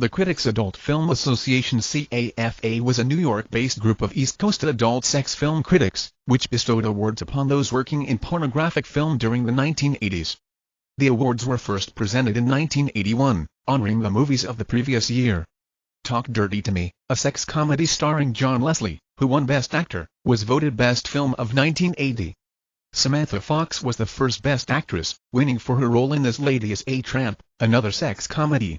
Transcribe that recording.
The Critics Adult Film Association CAFA was a New York-based group of East Coast adult sex film critics, which bestowed awards upon those working in pornographic film during the 1980s. The awards were first presented in 1981, honoring the movies of the previous year. Talk Dirty to Me, a sex comedy starring John Leslie, who won Best Actor, was voted Best Film of 1980. Samantha Fox was the first Best Actress, winning for her role in This Lady is a Tramp, another sex comedy.